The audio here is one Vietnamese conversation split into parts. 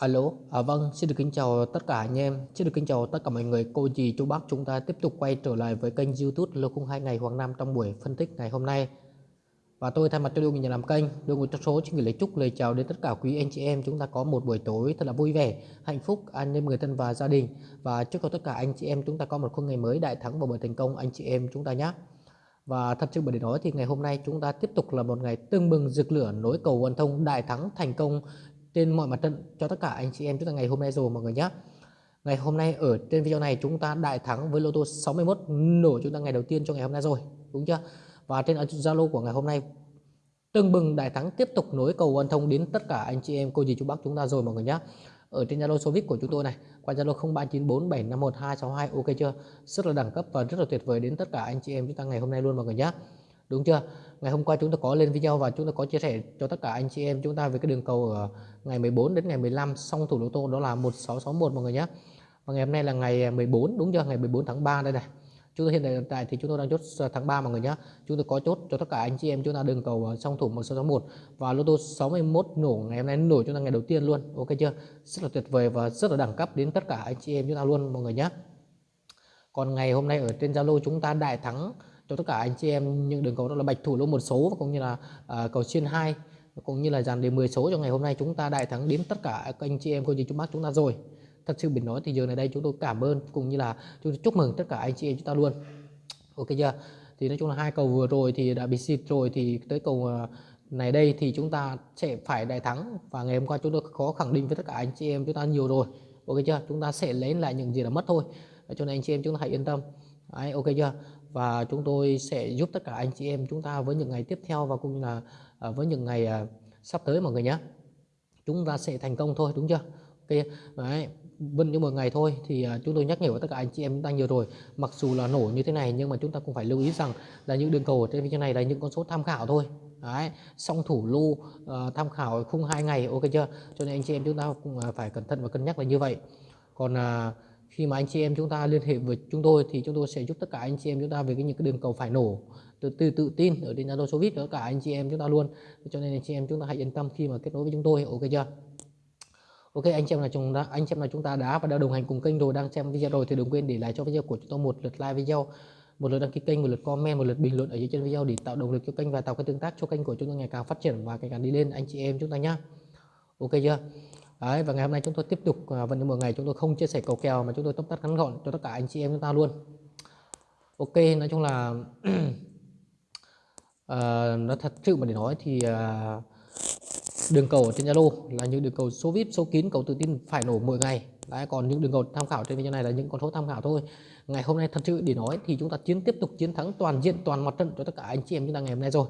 Alo, à, vâng, xin được kính chào tất cả anh em, xin được kính chào tất cả mọi người, cô dì, chú bác chúng ta tiếp tục quay trở lại với kênh youtube Lô 02 ngày Hoàng Nam trong buổi phân tích ngày hôm nay. Và tôi thay mặt cho đội nhà làm kênh, đội ngũ trong số xin gửi lời chúc lời chào đến tất cả quý anh chị em. Chúng ta có một buổi tối thật là vui vẻ, hạnh phúc, an ninh người thân và gia đình. Và chúc cho tất cả anh chị em chúng ta có một khung ngày mới đại thắng và bởi thành công anh chị em chúng ta nhé. Và thật sự bởi để nói thì ngày hôm nay chúng ta tiếp tục là một ngày tưng bừng rực lửa nối cầu quan thông đại thắng thành công trên mọi mặt trận, cho tất cả anh chị em chúng ta ngày hôm nay rồi mọi người nhé Ngày hôm nay ở trên video này chúng ta đại thắng với lô tô 61 nổ chúng ta ngày đầu tiên cho ngày hôm nay rồi, đúng chưa? Và trên Zalo của ngày hôm nay, tưng bừng đại thắng tiếp tục nối cầu quan thông đến tất cả anh chị em, cô dì chú bác chúng ta rồi mọi người nhé ở trên Zalo số VIP của chúng tôi này, qua Zalo 0394751262 ok chưa? Rất là đẳng cấp và rất là tuyệt vời đến tất cả anh chị em chúng ta ngày hôm nay luôn mọi người nhé đúng chưa? Ngày hôm qua chúng ta có lên video và chúng ta có chia sẻ cho tất cả anh chị em chúng ta về cái đường cầu ở ngày 14 đến ngày 15 xong thủ lô tô, đó là 1661 mọi người nhé. Và ngày hôm nay là ngày 14 đúng chưa? Ngày 14 tháng 3 đây này. Chúng ta hiện tại thì chúng tôi đang chốt tháng 3 mọi người nhé. Chúng tôi có chốt cho tất cả anh chị em chúng ta đường cầu xong thủ 1661 và lô tô 61 nổ ngày hôm nay nổ chúng ta ngày đầu tiên luôn. Ok chưa? Rất là tuyệt vời và rất là đẳng cấp đến tất cả anh chị em chúng ta luôn mọi người nhé. Còn ngày hôm nay ở trên Zalo chúng ta đại thắng cho tất cả anh chị em những đường cầu đó là bạch thủ lô một số và cũng như là uh, cầu xuyên hai. Cũng như là dàn đề 10 số cho ngày hôm nay chúng ta đại thắng đến tất cả các anh chị em cô chú chú bác chúng ta rồi. Thật sự bình nói thì giờ này đây chúng tôi cảm ơn cũng như là chúng tôi chúc mừng tất cả anh chị em chúng ta luôn. Ok chưa? Thì nói chung là hai cầu vừa rồi thì đã bị xịt rồi thì tới cầu à, này đây thì chúng ta sẽ phải đại thắng và ngày hôm qua chúng tôi có khẳng định với tất cả anh chị em chúng ta nhiều rồi. Ok chưa? Chúng ta sẽ lấy lại những gì đã mất thôi. Cho nên anh chị em chúng ta hãy yên tâm. Đấy, ok chưa? Và chúng tôi sẽ giúp tất cả anh chị em chúng ta với những ngày tiếp theo và cũng là à, với những ngày à, sắp tới mọi người nhé. Chúng ta sẽ thành công thôi đúng chưa? Ok đấy vân những một ngày thôi thì à, chúng tôi nhắc nhở với tất cả anh chị em chúng ta nhiều rồi. Mặc dù là nổ như thế này nhưng mà chúng ta cũng phải lưu ý rằng là những đường cầu ở trên video này là những con số tham khảo thôi. Đấy song thủ lô uh, ờ, tham khảo khung hai ngày ok chưa? Cho nên anh chị em chúng ta cũng phải cẩn thận và cân nhắc là như vậy. Còn uh, khi mà anh chị em chúng ta liên hệ với chúng tôi thì chúng tôi sẽ giúp tất cả anh chị em chúng ta về cái những cái đường cầu phải nổ, từ từ tự tin ở trên Zalo số tất cả anh chị em chúng ta luôn. Cho nên anh chị em chúng ta hãy yên tâm khi mà kết nối với chúng tôi, ok chưa? Ok, anh chị em là chúng ta, anh chị em là chúng ta đã và đã đồng hành cùng kênh rồi, đang xem video rồi thì đừng quên để lại cho video của chúng tôi một lượt like video, một lượt đăng ký kênh, một lượt comment, một lượt bình luận ở dưới trên video để tạo động lực cho kênh và tạo cái tương tác cho kênh của chúng tôi ngày càng phát triển và ngày càng đi lên. Anh chị em chúng ta nhá. Ok chưa? Đấy, và ngày hôm nay chúng tôi tiếp tục à, vận vẫn như mọi ngày chúng tôi không chia sẻ cầu kèo mà chúng tôi tóm tắt ngắn gọn cho tất cả anh chị em chúng ta luôn. Ok nói chung là à, uh, nó thật sự mà để nói thì uh, đường cầu ở trên Zalo là những đường cầu số VIP số kín cầu tự tin phải nổ mỗi ngày. Đấy, còn những đường cầu tham khảo trên video này là những con số tham khảo thôi. Ngày hôm nay thật sự để nói thì chúng ta chiến tiếp tục chiến thắng toàn diện toàn mặt trận cho tất cả anh chị em chúng ta ngày hôm nay rồi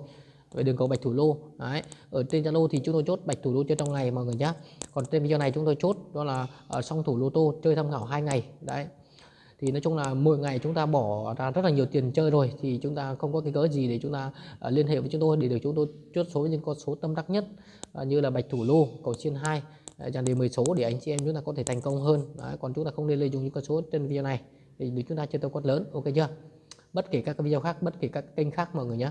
về đường cầu bạch thủ lô. Đấy ở trên zalo thì chúng tôi chốt bạch thủ lô chơi trong ngày mọi người nhé còn trên video này chúng tôi chốt đó là ờ, ở song thủ lô tô chơi tham khảo hai ngày. Đấy. Thì nói chung là mỗi ngày chúng ta bỏ ra rất là nhiều tiền chơi rồi thì chúng ta không có cái cớ gì để chúng ta uh, liên hệ với chúng tôi để được chúng tôi chốt số những con số tâm đắc nhất uh, như là bạch thủ lô cầu chiên hai dàn đề 10 số để anh chị em chúng ta có thể thành công hơn. Đấy, còn chúng ta không nên lợi dụng những con số trên video này. Để chúng ta chơi tàu quát lớn ok chưa? Bất kể các video khác bất kể các kênh khác mọi người nhé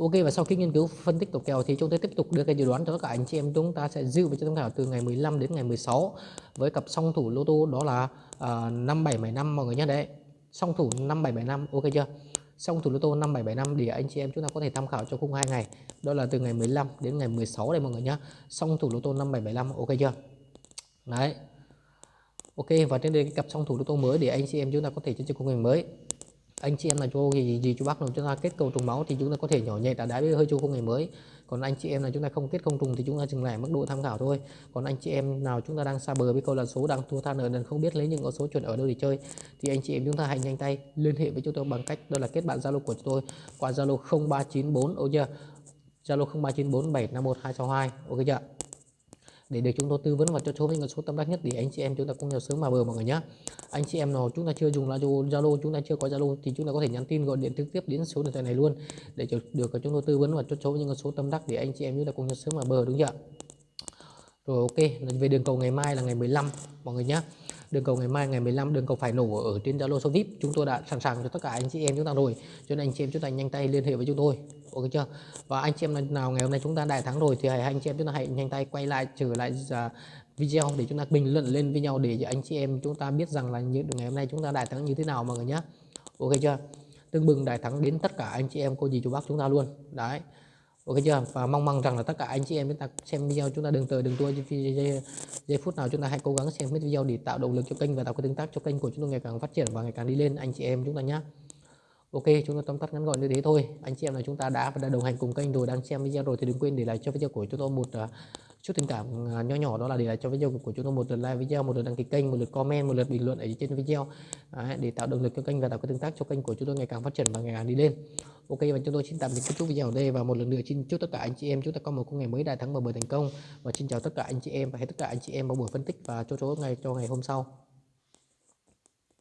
Ok và sau khi nghiên cứu phân tích tổng kèo thì chúng tôi tiếp tục đưa cái dự đoán cho tất cả anh chị em. Chúng ta sẽ dự với cho tham khảo từ ngày 15 đến ngày 16 với cặp song thủ lô tô đó là à, uh, 5775 mọi người nhé. Đấy song thủ 5775 ok chưa? Song thủ lô tô 5775 để anh chị em chúng ta có thể tham khảo cho khung hai ngày. Đó là từ ngày 15 đến ngày 16 đây mọi người nhé. Song thủ lô tô 5775 ok chưa? Đấy. Ok và trên đây cái cặp song thủ lô tô mới để anh chị em chúng ta có thể chơi cho khung ngày mới anh chị em là cho gì gì chú bác nào chúng ta kết cầu trùng máu thì chúng ta có thể nhỏ nhẹ đã đá hơi chú không ngày mới. Còn anh chị em là chúng ta không kết không trùng thì chúng ta dừng lại mức độ tham khảo thôi. Còn anh chị em nào chúng ta đang xa bờ với câu là số đang thua than ở nên không biết lấy những con số chuẩn ở đâu để chơi, thì anh chị em chúng ta hãy nhanh tay liên hệ với chúng tôi bằng cách đó là kết bạn zalo của chúng tôi qua zalo 0394 ok chưa? Zalo 0394 751 262 ok chưa? Để được chúng tôi tư vấn và cho số những số tâm đắc nhất để anh chị em chúng ta cùng nhau sớm mà bờ mọi người nhé anh chị em nào chúng ta chưa dùng Zalo chúng ta chưa có Zalo thì chúng ta có thể nhắn tin gọi điện trực tiếp đến số điện thoại này luôn. Để được chúng tôi tư vấn và cho số những số tâm đắc để anh chị em chúng ta cùng nhau sớm mà bờ, đúng chưa rồi, ok về đường cầu ngày mai là ngày 15 mọi người nhé đường cầu ngày mai ngày 15 đường cầu phải nổ ở trên Zalo số VIP. Chúng tôi đã sẵn sàng cho tất cả anh chị em chúng ta rồi. Cho nên anh chị em chúng ta nhanh tay liên hệ với chúng tôi. Ok chưa? Và anh chị em nào ngày hôm nay chúng ta đại thắng rồi thì hãy anh chị em chúng ta hãy nhanh tay quay lại trở lại uh, video để chúng ta bình luận lên với nhau để cho anh chị em chúng ta biết rằng là những ngày hôm nay chúng ta đại thắng như thế nào mọi người nhé ok chưa? Tương bừng đại thắng đến tất cả anh chị em cô dì chú bác chúng ta luôn. Đấy ok chưa? Và mong mong rằng là tất cả anh chị em chúng ta xem video chúng ta đừng từ đừng tua giây, giây phút nào chúng ta hãy cố gắng xem hết video để tạo động lực cho kênh và tạo cái tương tác cho kênh của chúng tôi ngày càng phát triển và ngày càng đi lên. Anh chị em chúng ta nhé Ok chúng ta tóm tắt ngắn gọn như thế thôi. Anh chị em là chúng ta đã và đã đồng hành cùng kênh rồi đang xem video rồi thì đừng quên để lại cho video của chúng tôi một uh, chút tình cảm à, nhỏ nhỏ đó là để lại cho video của chúng tôi một lượt like video một lượt đăng ký kênh một lượt comment một lượt bình luận ở trên video. Đấy, để tạo động lực cho kênh và tạo cái tương tác cho kênh của chúng tôi ngày càng phát triển và ngày càng đi lên. Ok và chúng tôi xin tạm dừng kết thúc video ở đây và một lần nữa xin chúc tất cả anh chị em chúng ta có một ngày mới đại thắng và bởi thành công. Và xin chào tất cả anh chị em và hẹn tất cả anh chị em vào buổi phân tích và cho số ngày cho ngày hôm sau.